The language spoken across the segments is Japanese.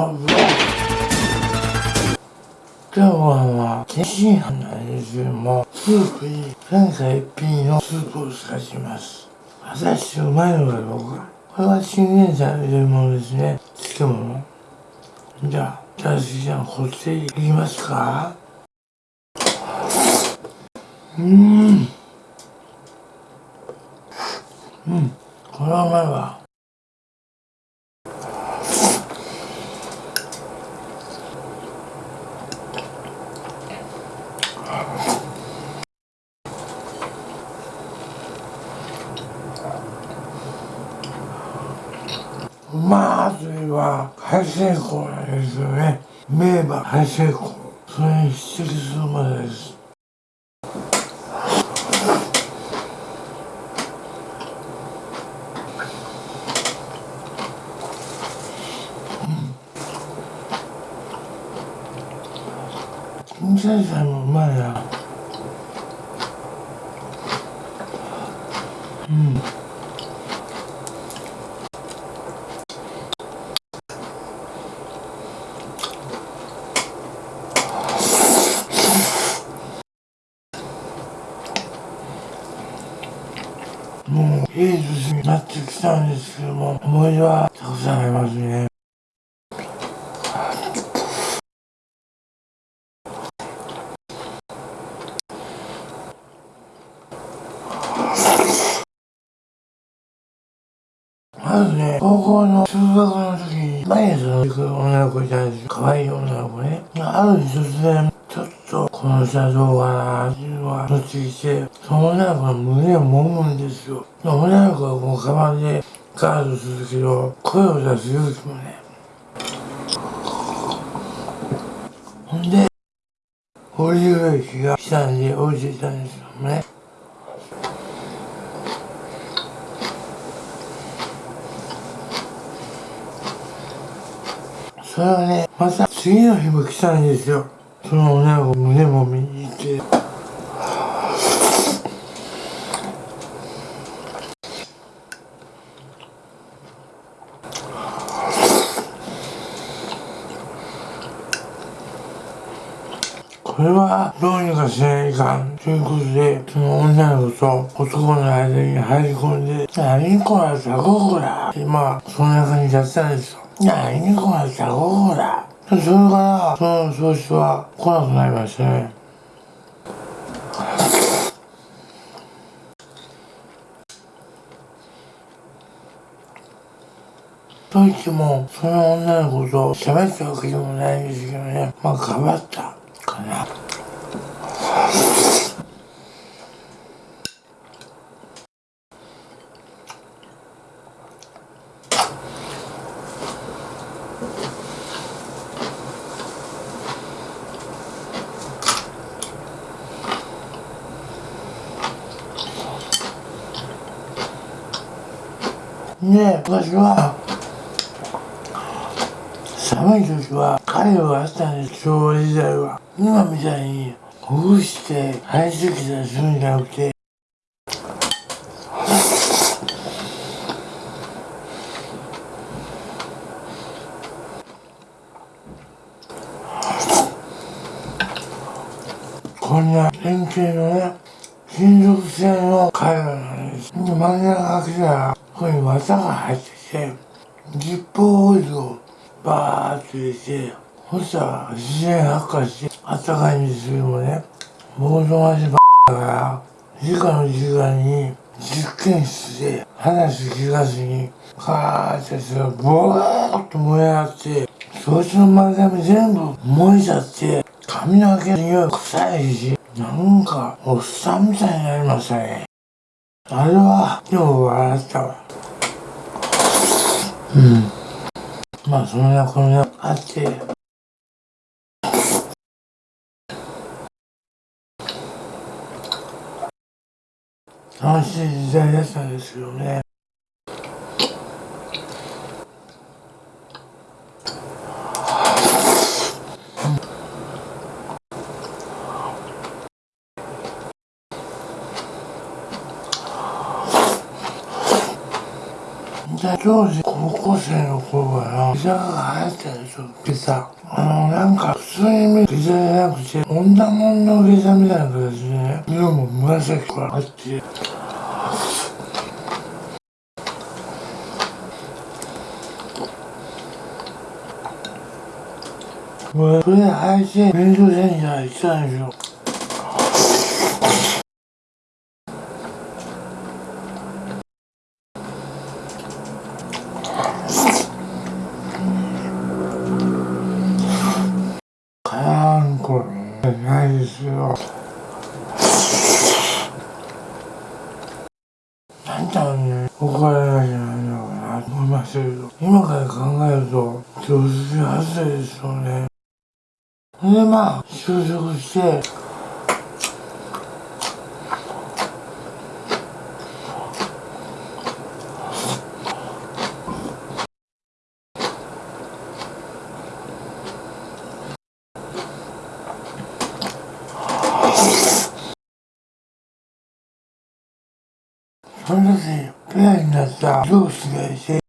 今日は天津飯なんですけどもスープに前回一品のスープを使します。果たしてうまいのかどうかこれはチンゲン菜を入れるものですね。漬物じゃあじゃあ次はこっちいきますか。うん。うん。これはうまいわまずは排水口なんですよね。名馬排水口それに匹敵するまでです。金菜菜もうまいなうん。もいい年になってきたんですけども思い出はたくさんありますねまずね、高校の中学の時に、毎日の行く女の子いたんですよ。可愛い女の子ね。ある日突然、と、この人はどうかなっていうのが、乗ってきて、その女の子の胸を揉むんですよ。女の子はこう、カバンでガードするけど、声を出す勇気もね。ほんで、降りる駅が来たんで降りていたんですよね。それはね、また次の日も来たんですよ。その女の子胸も見に行って。これはどうにかしないかんということで、その女の子と男の間に入り込んで、何こら、ザコこら、今、そんな感じだったんですよ。何こら、ザコこら。それから、その調子は来なくなりましたね。と言っても、その女の子と喋ったわけでもないんですけどね。まあ、頑張ったかな。ね私は。寒い時は彼はあったんです昭和時代は今みたいにほぐして生えてきたりするんじゃなくてこんな円形のね金属製の貝なんです。真ん中開けたらここに綿が入ってて、ジップオイルをバーっと入れて、そしたら自然発火して、あったかいんですけどもね、僕の足ばだから、時間の時間に実験室で話聞かずに、カーってそれボーっと燃え上がって、そいつの丸髪全部燃えちゃって、髪の毛の匂い臭いし、なんかおっさんみたいになりましたね。あれは、今日笑ったわ。うん。まあ、そんなこんなあって、楽しい時代だったんですよね。当時高校生の頃かな、ピザが流行ったでしょ、ピザ。あの、なんか、普通に見るピザじゃなくて、女もんのピザみたいな形でね、色も紫からあって、俺、それで配信、勉強センター行ったんですよ。ないですよ。なんだろうね、お金じゃないのかなと思いましたけど、今から考えると、常識外れですよね。で、まあ、就職して、その時、ペアになった上司がいて、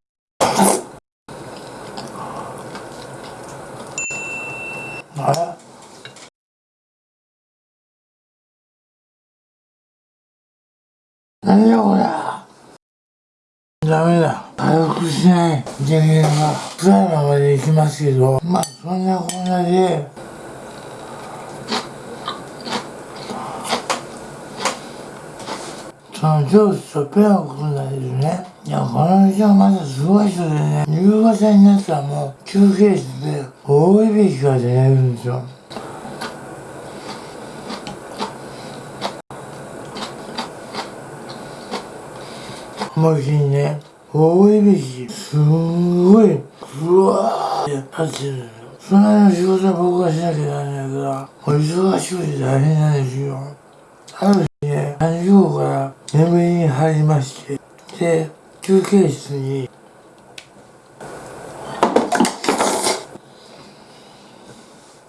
あれ？何だこれダメだ。回復しない。人間が。辛いままでいきますけど、まあそんなこんなで、その上司とペアを組んだんですね。いや、この人はまたすごい人でね、夕方になったらもう休憩室で大いびきが出てるんですよ。思いっきりね、大いびき、すんごい、うわーって立ってるんですよ。そんなの仕事は僕がしなきゃならないから、お忙しくて大変なんですよ。ある日ね、3時頃から眠りに入りまして、で、休憩室に、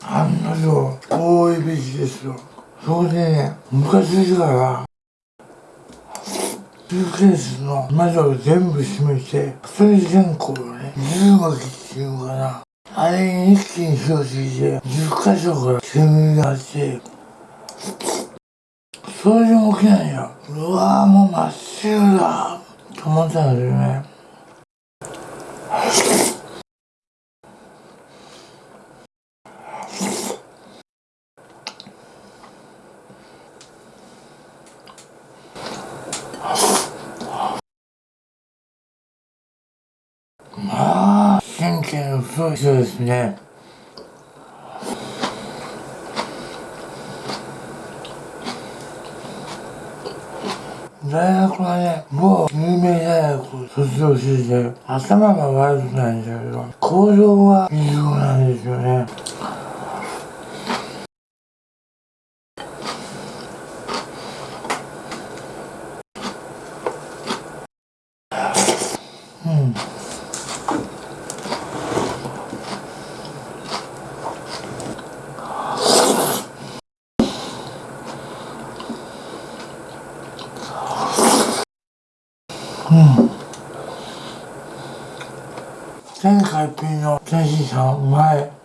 案の定、大いびきですよ。それでね、ムカついてから、スーケースの窓を全部閉めて、一人線香をね、10巻きっていうのかな。あれに一気に火をついて、10箇所から煙があって、それでも起きないよ。うわぁ、もう真っ白だと思ったんですよね。まあ、神経の太い人ですね。大学はね、某有名大学を卒業してて、頭が悪くないんだけど、行動が異常なんですよね。天海ンのジェシーさん前。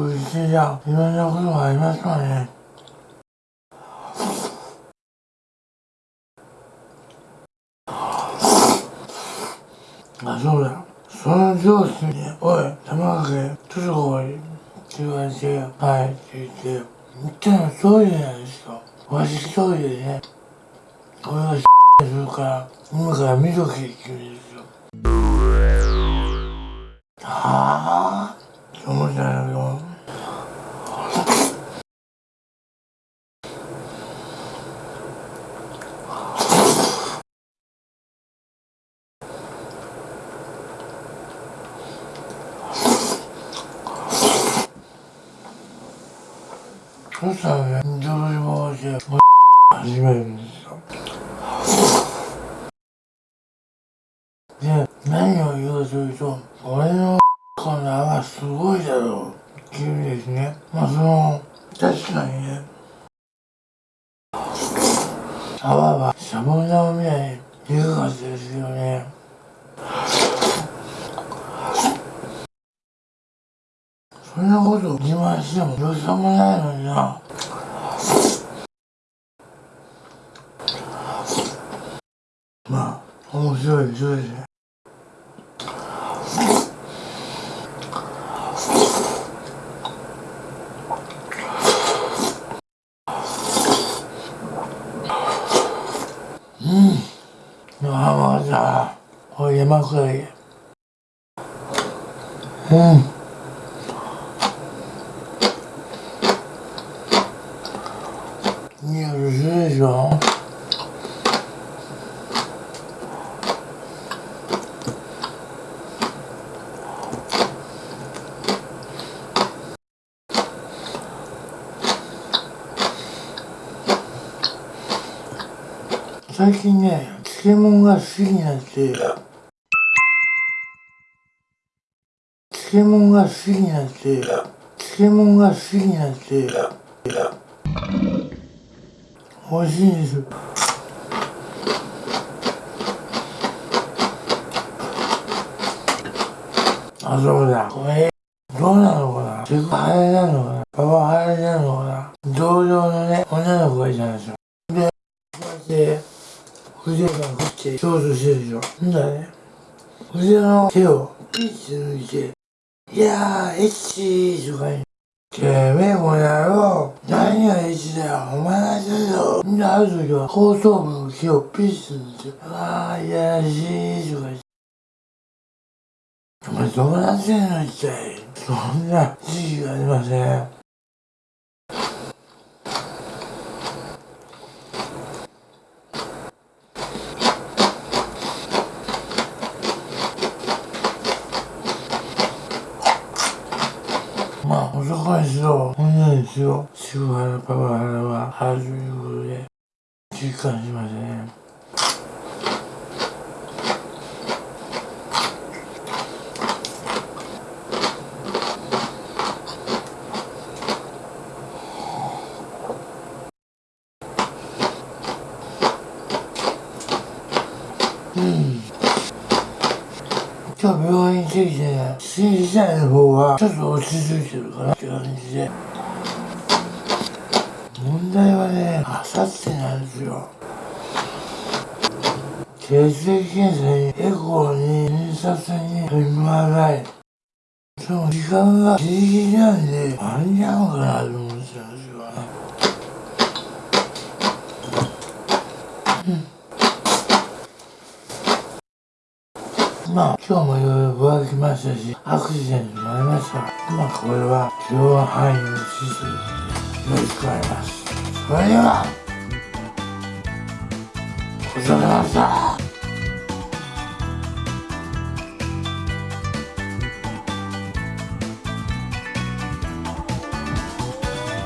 まい。まあ、長く生きてりゃいろんなことがありますからね。あ、そうだ。その上司に、おい、玉掛け、ちょっと来い。って言われて、はいって言って、言ったの一人なんですよ。わし一人でね、俺がするから、今から見とけって言うんですよ。はぁって思ったんだけど、そしたらね女子もして始めるんですよ。で何を言うというと俺のこの泡すごいだろうっていうですねまあその確かにね泡はシャボン玉みたいにゆかったですよね。そんなこと自慢してもどうしようもないのにな。まあ面白いでしょですねうん。あまたおい山下りうんいや、るでしょ最近ね、漬物が好きになって、漬物が好きになって、漬物が好きになって、美味しいんです。あ、そうだ。これ、どうなのかな。セクハラなのかなパワハラなのかな同僚のね、女の子がいたんですよ。で、こうやって、腕が振って、ショートしてるでしょ。んだね、腕の手をピッて抜いて、いやー、エッチーとか言う。てめえこの野郎何がエッチだよお前がしてるぞんである時は後頭部の毛をピッて抜いて、あー、いやらしいとか言って。お前どうなってんの一体。そんな時期がありません。男にしろ、女にしろ、セクハラ、パワハラはあるということで、実感しましたね。Mm. うん。今日病院行ってきてね、心体の方はちょっと落ち着いてるかなって感じで。問題はね、あさってなんですよ。血液検査に、エコーに、診察に、MRI。その時間がギリギリなんで、間に合うかなと思ってたんですよね。まあ、今日もいろいろ具合きましたし、アクシデントもありましたが、まあ、これは許容範囲を指示よろしくお願いします。それでは、ごちそうさまでした。